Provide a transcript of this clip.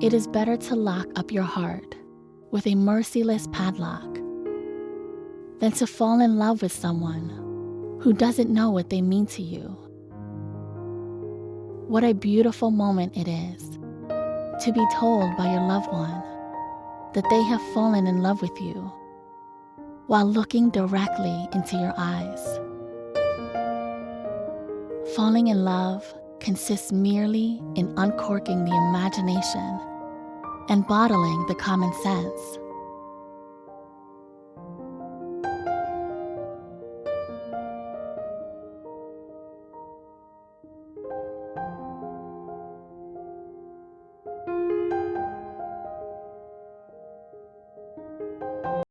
It is better to lock up your heart with a merciless padlock than to fall in love with someone who doesn't know what they mean to you. What a beautiful moment it is to be told by your loved one that they have fallen in love with you while looking directly into your eyes. Falling in love consists merely in uncorking the imagination and bottling the common sense.